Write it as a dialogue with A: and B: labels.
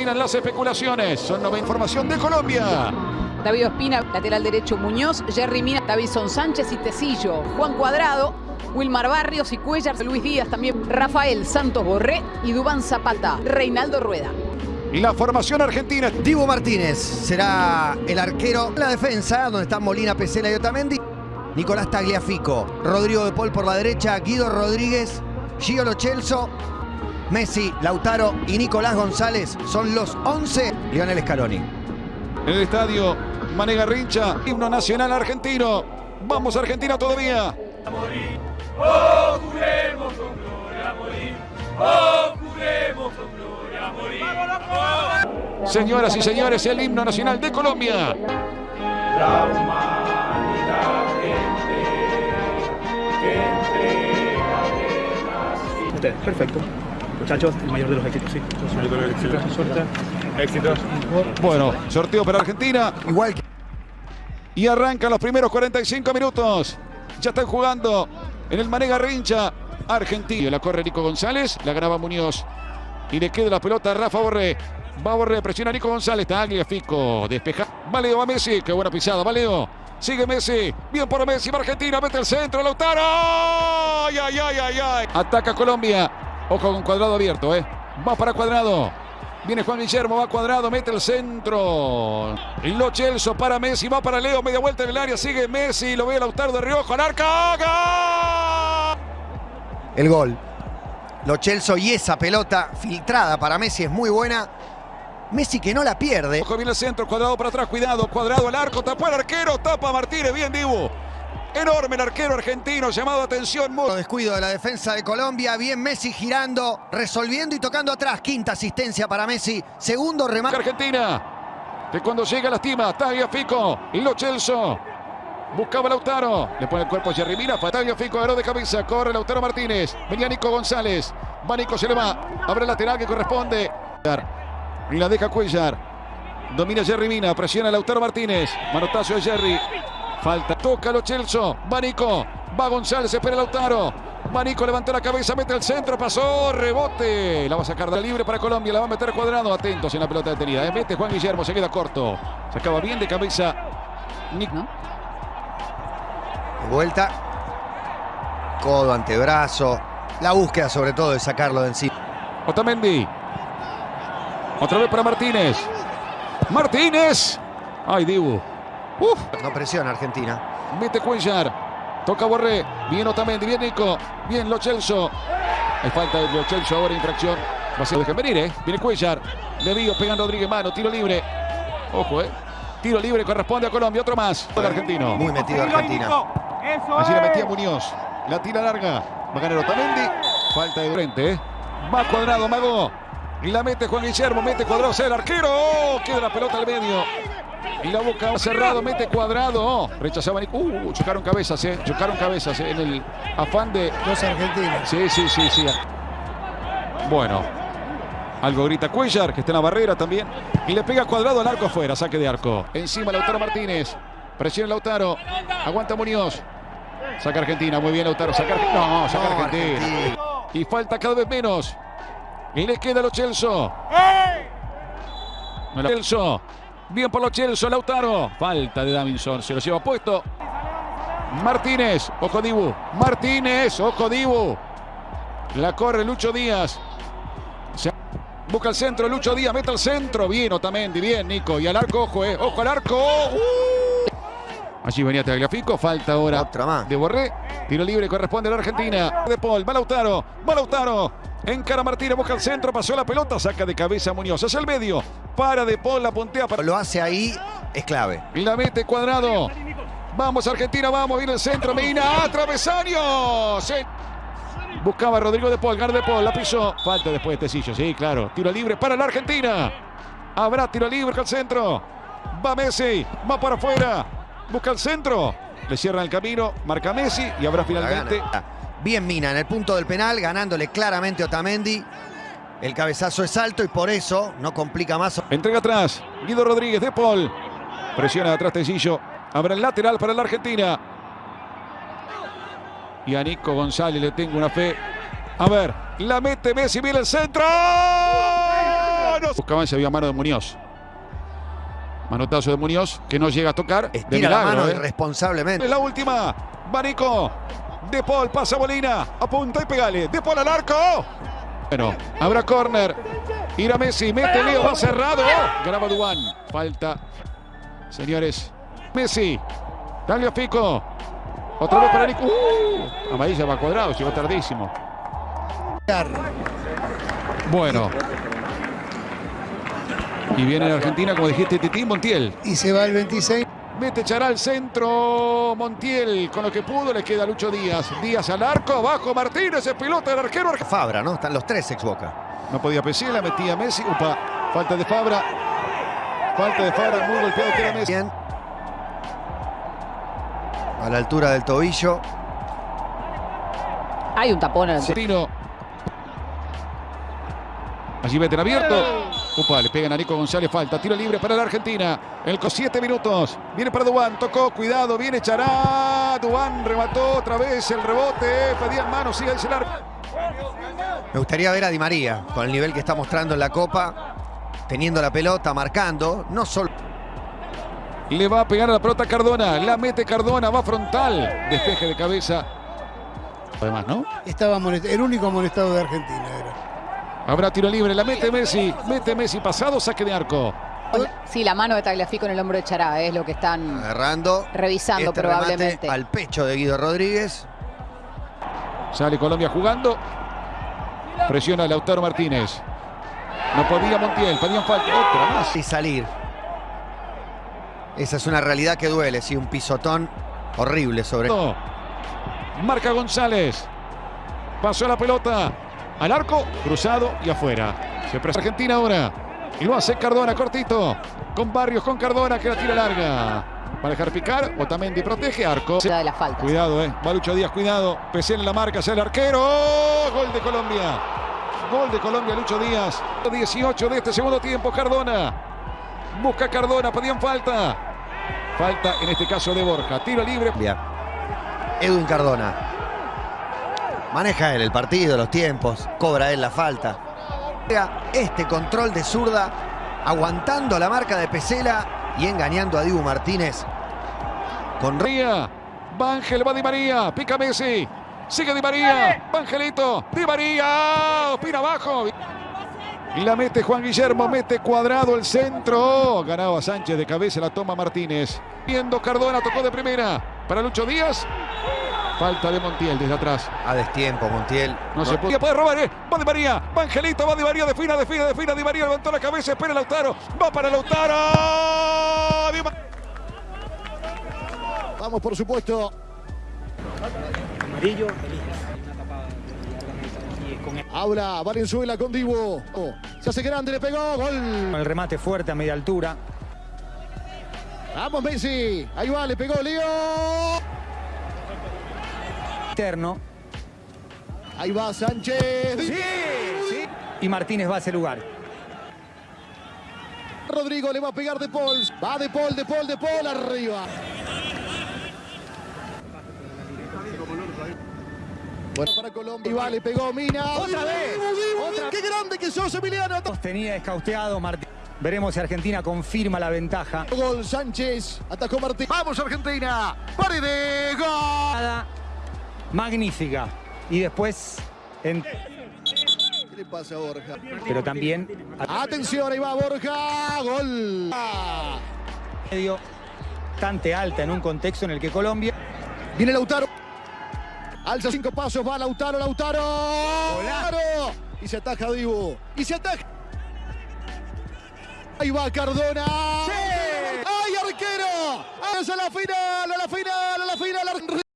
A: terminan las especulaciones. Son nueva información de Colombia.
B: David Ospina, lateral derecho Muñoz, Jerry Mina, Davison Sánchez y Tecillo, Juan Cuadrado, Wilmar Barrios y Cuellar, Luis Díaz también, Rafael Santos Borré y Dubán Zapata, Reinaldo Rueda.
A: La formación argentina.
C: Dibu Martínez será el arquero. La defensa, donde están Molina, Pesela y Otamendi. Nicolás Tagliafico, Rodrigo de Paul por la derecha, Guido Rodríguez, Gio Lochelso, Messi, Lautaro y Nicolás González son los 11. Lionel Scaloni.
A: En el estadio Manega Rincha, himno nacional argentino. Vamos Argentina todavía.
D: Juremos con gloria a morir. Juremos con gloria a morir.
A: Señoras y señores, el himno nacional de Colombia.
D: La humanidad gente que entrega
E: Usted, perfecto. Muchachos, el mayor de los éxitos, sí. El mayor de los éxitos.
A: Bueno, sorteo para Argentina.
C: Igual que
A: Y arrancan los primeros 45 minutos. Ya están jugando en el Manega Rincha. Argentina. La corre Nico González. La graba Muñoz. Y le queda la pelota a Rafa Borré. Va Borré, presiona a Nico González. Tagliafico. Despeja. Valeo va Messi. Qué buena pisada. Valeo. Sigue Messi. Bien por Messi. Va Argentina. Mete el centro. Lautaro. Ay, ay, ay, ay, ay. Ataca Colombia. Ojo con cuadrado abierto, ¿eh? Va para cuadrado. Viene Juan Guillermo, va cuadrado, mete el centro. Lo Chelso para Messi, va para Leo, media vuelta en el área, sigue Messi, lo ve Lautaro de Rioja, al arca. ¡Gol!
C: el gol. Lo Chelso y esa pelota filtrada para Messi es muy buena. Messi que no la pierde.
A: Ojo, viene el centro, cuadrado para atrás, cuidado, cuadrado al arco, tapó el arquero, tapa Martínez, bien Dibu. Enorme el arquero argentino, llamado atención. muy-
C: Descuido de la defensa de Colombia. Bien Messi girando, resolviendo y tocando atrás. Quinta asistencia para Messi. Segundo remate.
A: Argentina, que cuando llega lastima, Tagliafico, y Lo Chelso. Buscaba Lautaro, le pone el cuerpo a Jerry Mina, Tagliafico agarró de cabeza, corre Lautaro Martínez, venía Nico González, va Nico, se le va, abre el lateral que corresponde. Y la deja Cuellar, domina Jerry Mina, presiona Lautaro Martínez, manotazo de Jerry, falta, toca Lo Chelso, va Nico, va González, espera Lautaro. Va Nico, levanta la cabeza, mete el centro, pasó, rebote. La va a sacar de libre para Colombia, la va a meter cuadrado. Atentos en la pelota detenida. ¿eh? Mete Juan Guillermo, se queda corto. Se acaba bien de cabeza. Nico.
B: ¿no?
C: De vuelta. Codo, antebrazo. La búsqueda sobre todo de sacarlo de encima.
A: Otamendi. Otra vez para Martínez. Martínez. Ay, Dibu. Uf.
C: No presiona Argentina.
A: Mete Cuellar. Toca Borré. Bien Otamendi. Bien Nico. Bien Lo Celso. Hay falta de Lo Celso ahora. Infracción. Va a ser dejen venir, ¿eh? Viene Cuellar. Le digo, pegan Rodríguez mano. Tiro libre. Ojo, ¿eh? Tiro libre corresponde a Colombia. Otro más. El argentino.
C: Muy metido Argentina.
A: Allí la metía Muñoz. La tira larga. Va a ganar Otamendi. Falta de frente, ¿eh? Va cuadrado, Mago. Y la mete Juan Guillermo. Mete cuadrado. el arquero. ¡Oh! Queda la pelota al medio. Y la boca cerrado. Mete cuadrado. ¡Oh! Rechazaba. Nico. Uh, chocaron cabezas, ¿eh? Chocaron cabezas ¿eh? en el afán de.
C: Dos argentinos.
A: Sí, sí, sí, sí. Bueno. Algo grita Cuellar, que está en la barrera también. Y le pega cuadrado al arco afuera. Saque de arco. Encima Lautaro Martínez. Presiona Lautaro. Aguanta Muñoz. Saca Argentina. Muy bien Lautaro. Saca Argentina. No, saca
C: No,
A: Argentina.
C: Argentina.
A: Y falta cada vez menos. Y le queda a Lo Celso. No la- Celso. Bien por Lo Celso. Lautaro. Falta de Davinson. Se lo lleva puesto. Martínez. Ojo Dibu. Martínez. Ojo Dibu. La corre Lucho Díaz. Se- Busca el centro, Lucho Díaz, mete al centro. Bien, Otamendi, bien, Nico. Y al arco, ojo, eh. Ojo al arco. ¡Uh! Allí venía Tagliafico, falta ahora
C: Otra más.
A: de Borré. Tiro libre corresponde a la Argentina. De Paul, va Lautaro, va Lautaro. Encara Martínez, busca el centro, pasó la pelota, saca de cabeza Muñoz. Hacia el medio, para De Paul, la puntea para...
C: Lo hace ahí, es clave.
A: Y la mete cuadrado. Vamos Argentina, vamos, viene el centro, Medina, ¡ah, travesaño. Se- Buscaba a Rodrigo de Paul, Gar de Paul, la pisó. Falta después de Tecillo, sí, claro. Tiro libre para la Argentina. Habrá tiro libre al centro. Va Messi, va para afuera. Busca el centro. Le cierran el camino, marca Messi y habrá finalmente.
C: gana. Bien Mina en el punto del penal, ganándole claramente a Otamendi. El cabezazo es alto y por eso no complica más.
A: Entrega atrás. Guido Rodríguez de Paul. Presiona atrás Tecillo. Habrá el lateral para la Argentina. Y a Nico González le tengo una fe. A ver, la mete Messi, viene el centro.
D: manos.
A: Buscaban si había mano de Muñoz. Manotazo de Muñoz que no llega a tocar. de
C: Estira la
A: milagro,
C: mano
A: ¿eh?
C: irresponsablemente.
A: La última. Banico. De Paul pasa Molina. Apunta y pegale. De Paul al arco. Bueno, habrá córner. Irá Messi. Mete Leo. Va cerrado. Graba Dubán. Falta. Señores. Messi. Dale Fico. Otra vez para Nico. Uh, amarilla va cuadrado. Llegó tardísimo. Bueno. Y viene en Argentina, como dijiste, Titi Montiel.
F: y se va el 26.
A: Mete Chará al centro. Montiel con lo que pudo. Le queda Lucho Díaz. Díaz al arco. Abajo Martínez. Es pelota del arquero.
C: Fabra, ¿no? Están los tres ex Boca.
A: No podía Pesela. Metía Messi. Upa. Falta de Fabra. Falta de Fabra. Muy golpeado queda Messi.
C: Bien. A la altura del tobillo.
B: Hay un tapón en el.
A: Allí meten abierto. Upa, le pegan a Nico González. Falta. Tiro libre para la Argentina. El con 7 minutos. Viene para Dubán. Tocó. Cuidado. Viene Chará. Dubán remató otra vez el rebote. Pedían mano. Sigue el arco.
C: Me gustaría ver a Di María con el nivel que está mostrando en la Copa. Teniendo la pelota, marcando. No solo.
A: Le va a pegar a la pelota Cardona. La mete Cardona. Va frontal. Despeje de cabeza. Además, ¿no?
F: Estaba amonest- el único amonestado de Argentina era.
A: Habrá tiro libre. La mete Messi. Mete Messi. Pasado. Saque de arco.
B: Sí, la mano de Tagliafico en el hombro de Chará es lo que están
C: Agarrando.
B: revisando
C: Este
B: probablemente.
C: al pecho de Guido Rodríguez.
A: Sale Colombia jugando. Presiona a Lautaro Martínez. No podía Montiel. Pedían falta. Otra más.
C: Y salir. Esa es una realidad que duele, sí, un pisotón horrible sobre.
A: No. Marca González. Pasó la pelota. Al arco. Cruzado y afuera. Se presa Argentina ahora. Y lo hace Cardona cortito. Con Barrios, con Cardona que la tira larga. Va a dejar picar. Otamendi protege arco.
B: de las faltas.
A: Cuidado, eh. Va Lucho Díaz, cuidado. Pesé en la marca, sale el arquero. ¡Oh! Gol de Colombia. Gol de Colombia, Lucho Díaz. 18 de este segundo tiempo, Cardona. Busca Cardona, pedían falta. Falta en este caso de Borja. Tiro libre.
C: Bien. Edwin Cardona. Maneja él el partido, los tiempos. Cobra él la falta. Este control de zurda, aguantando la marca de Pesela y engañando a Dibu Martínez. Con.
A: Va Ángel, va Di María. Pica Messi. Sigue Di María. Va Angelito. Di María. Opina abajo. Y la mete Juan Guillermo. Mete cuadrado el centro. Ganaba Sánchez de cabeza. La toma Martínez. Viendo Cardona. Tocó de primera. Para Lucho Díaz. Falta de Montiel desde atrás.
C: a destiempo, Montiel.
A: No, se puede. Puede robar, ¿eh? Va Di María. Va Angelito. Va Di María. Defina, defina, defina. Di María levantó la cabeza. Espera Lautaro. Va para Lautaro. Di
F: Vamos, por supuesto.
E: Amarillo,
F: Ahora Valenzuela con Dibu. Oh, se hace grande, le pegó. Gol.
E: con el remate fuerte a media altura.
F: Vamos, Messi. Ahí va, le pegó Leo.
E: Interno.
F: Ahí va Sánchez.
E: Y Martínez va a ese lugar.
F: Rodrigo le va a pegar de Paul. Va de Paul, de Paul, de Paul arriba. Bueno, para Colombia. Y va, le pegó Mina.
E: ¡Otra vez! ¡Otra
F: ¡Qué grande que sos, Emiliano!
E: Tenía escauteado Martín. Veremos si Argentina confirma la ventaja.
F: Gol Sánchez. Atacó Martín. ¡Vamos, Argentina! ¡Paredes! ¡Gol!
E: Magnífica. Y después, en-
F: ¿Qué le pasa a Borja?
E: pero también
F: Atención, ahí va Borja. Gol.
E: Medio bastante alta en un contexto en el que Colombia
F: Viene Lautaro. Alza cinco pasos, va Lautaro, Lautaro. Lautaro. Y se ataja Dibu. Y se ataja. Ahí va Cardona. ¡Ay, arquero! ¡Es a la final! ¡A la final!